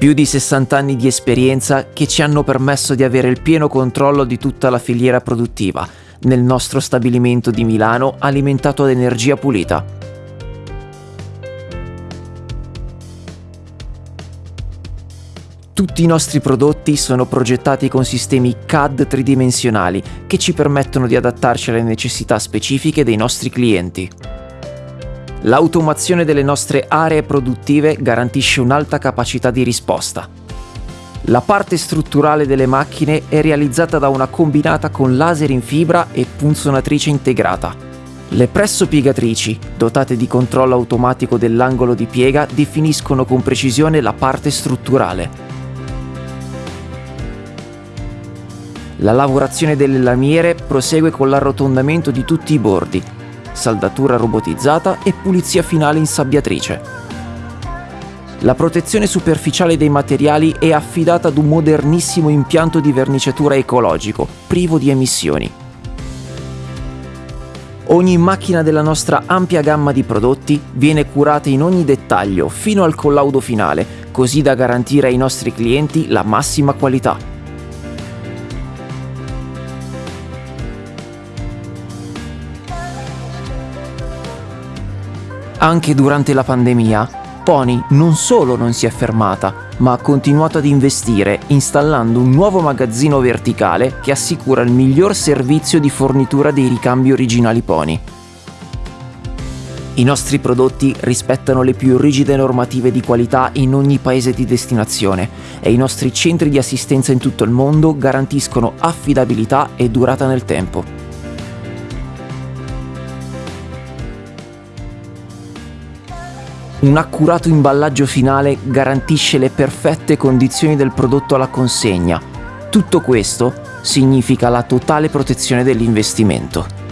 Più di 60 anni di esperienza che ci hanno permesso di avere il pieno controllo di tutta la filiera produttiva nel nostro stabilimento di Milano alimentato ad energia pulita. Tutti i nostri prodotti sono progettati con sistemi CAD tridimensionali che ci permettono di adattarci alle necessità specifiche dei nostri clienti. L'automazione delle nostre aree produttive garantisce un'alta capacità di risposta. La parte strutturale delle macchine è realizzata da una combinata con laser in fibra e punzonatrice integrata. Le presso piegatrici, dotate di controllo automatico dell'angolo di piega, definiscono con precisione la parte strutturale. La lavorazione delle lamiere prosegue con l'arrotondamento di tutti i bordi, saldatura robotizzata e pulizia finale in sabbiatrice. La protezione superficiale dei materiali è affidata ad un modernissimo impianto di verniciatura ecologico, privo di emissioni. Ogni macchina della nostra ampia gamma di prodotti viene curata in ogni dettaglio fino al collaudo finale, così da garantire ai nostri clienti la massima qualità. Anche durante la pandemia, Pony non solo non si è fermata, ma ha continuato ad investire installando un nuovo magazzino verticale che assicura il miglior servizio di fornitura dei ricambi originali Pony. I nostri prodotti rispettano le più rigide normative di qualità in ogni paese di destinazione e i nostri centri di assistenza in tutto il mondo garantiscono affidabilità e durata nel tempo. Un accurato imballaggio finale garantisce le perfette condizioni del prodotto alla consegna. Tutto questo significa la totale protezione dell'investimento.